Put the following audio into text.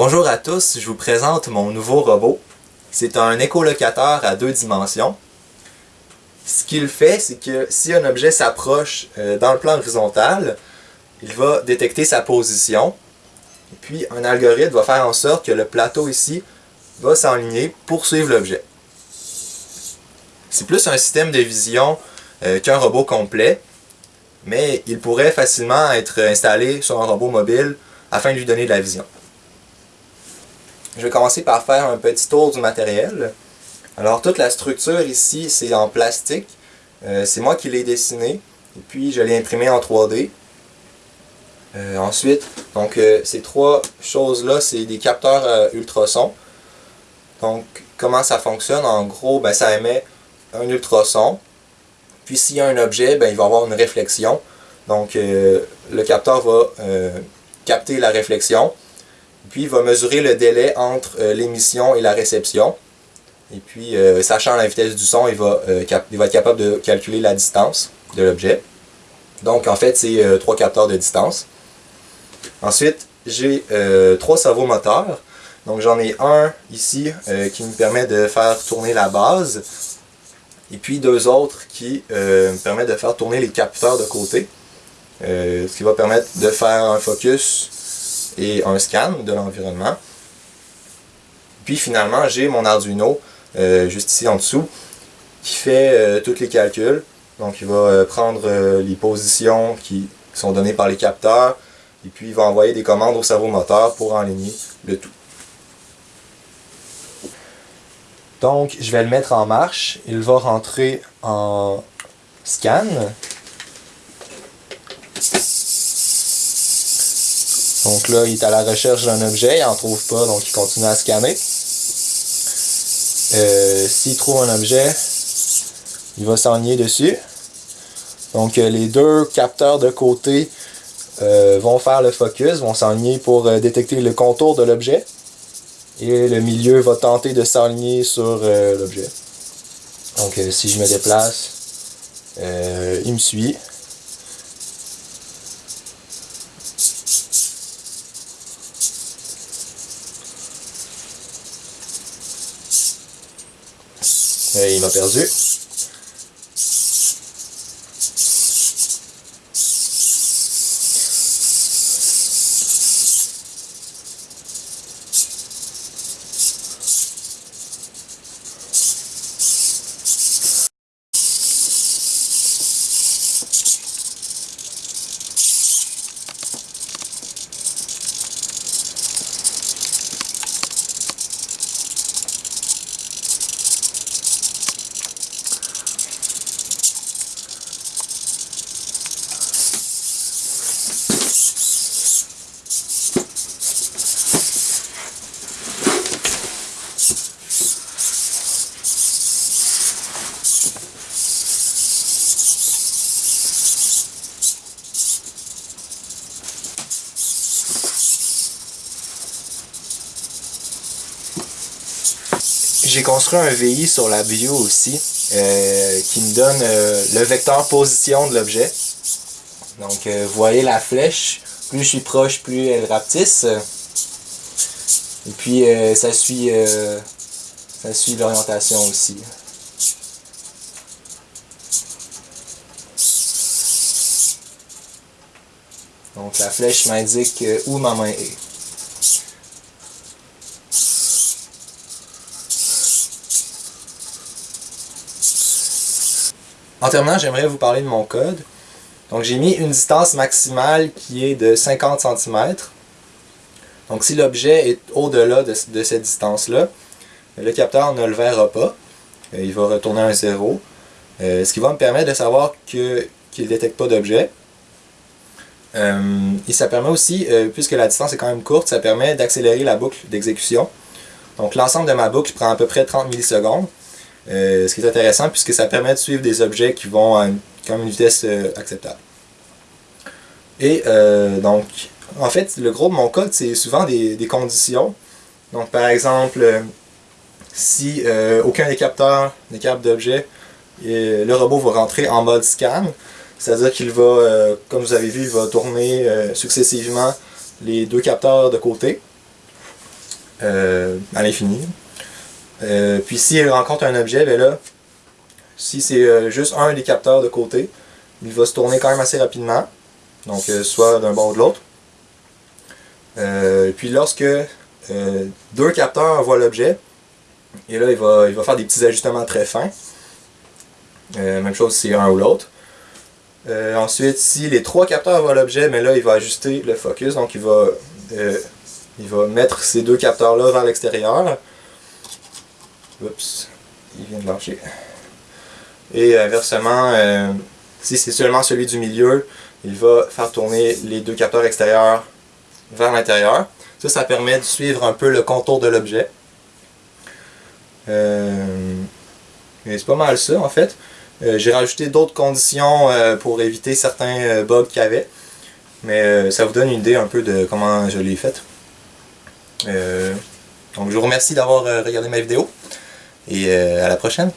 Bonjour à tous, je vous présente mon nouveau robot. C'est un écolocateur à deux dimensions. Ce qu'il fait, c'est que si un objet s'approche euh, dans le plan horizontal, il va détecter sa position. Et puis un algorithme va faire en sorte que le plateau ici va s'enligner pour suivre l'objet. C'est plus un système de vision euh, qu'un robot complet, mais il pourrait facilement être installé sur un robot mobile afin de lui donner de la vision. Je vais commencer par faire un petit tour du matériel. Alors toute la structure ici, c'est en plastique. Euh, c'est moi qui l'ai dessiné. Et puis je l'ai imprimé en 3D. Euh, ensuite, donc euh, ces trois choses-là, c'est des capteurs ultrasons. Donc comment ça fonctionne? En gros, ben, ça émet un ultrason. Puis s'il y a un objet, ben, il va avoir une réflexion. Donc le capteur va capter la réflexion. Puis il va mesurer le délai entre euh, l'émission et la réception. Et puis, euh, sachant la vitesse du son, il va, euh, il va être capable de calculer la distance de l'objet. Donc, en fait, c'est trois capteurs de distance. Ensuite, j'ai trois servomoteurs. Donc, j'en ai un ici qui me permet de faire tourner la base. Et puis, deux autres qui me permettent de faire tourner les capteurs de côté. ce qui va permettre de faire un focus et un scan de l'environnement. Puis finalement, j'ai mon Arduino, euh, juste ici en dessous, qui fait euh, tous les calculs. Donc il va euh, prendre les positions qui sont données par les capteurs, et puis il va envoyer des commandes au cerveau moteur pour enligner le tout. Donc je vais le mettre en marche, il va rentrer en scan, Donc là, il est à la recherche d'un objet, il n'en trouve pas, donc il continue à scanner. Euh, s'il trouve un objet, il va s'enligner dessus. Donc euh, les deux capteurs de côté euh, vont faire le focus, vont s'enligner pour détecter le contour de l'objet. Et le milieu va tenter de s'enligner sur l'objet. Donc si je me déplace, il me suit. Il m'a perdu. J'ai construit un VI sur la view aussi, euh, qui me donne euh, le vecteur position de l'objet. Donc, euh, vous voyez la flèche, plus je suis proche, plus elle rapetisse. Et puis, ça suit, ça suit l'orientation aussi. Donc, la flèche m'indique où ma main est. En terminant, j'aimerais vous parler de mon code. Donc j'ai mis une distance maximale qui est de 50 cm. Donc si l'objet est au-delà de, cette distance-là, le capteur ne le verra pas. Euh, il va retourner un 0. Euh, ce qui va me permettre de savoir qu'il ne détecte pas d'objet. Euh, et ça permet aussi, puisque la distance est quand même courte, ça permet d'accélérer la boucle d'exécution. Donc l'ensemble de ma boucle prend à peu près 30 millisecondes. Euh, ce qui est intéressant puisque ça permet de suivre des objets qui vont à une, quand une vitesse euh, acceptable. Et euh, donc, en fait, le gros de mon code, c'est souvent des, conditions. Donc, par exemple, si aucun des capteurs des capteurs d'objets, le robot va rentrer en mode scan, c'est-à-dire qu'il va, comme vous avez vu, il va tourner successivement les deux capteurs de côté. à l'infini. Puis s'il rencontre un objet, ben là, si c'est juste un des capteurs de côté, il va se tourner quand même assez rapidement. Donc soit d'un bord ou de l'autre. puis lorsque deux capteurs voient l'objet, et là il va, il va faire des petits ajustements très fins. même chose si c'est un ou l'autre. Euh, ensuite, si les trois capteurs voient l'objet, mais là, il va ajuster le focus. Donc, il va, euh, il va mettre ces deux capteurs-là vers l'extérieur. Oups, il vient de lâcher. Et inversement, euh, si c'est seulement celui du milieu, il va faire tourner les deux capteurs extérieurs vers l'intérieur. Ça, ça permet de suivre un peu le contour de l'objet. c'est pas mal ça, en fait. Euh, j'ai rajouté d'autres conditions euh, pour éviter certains euh, bugs qu'il y avait. Mais ça vous donne une idée un peu de comment je l'ai fait. donc je vous remercie d'avoir regardé ma vidéo et à la prochaine.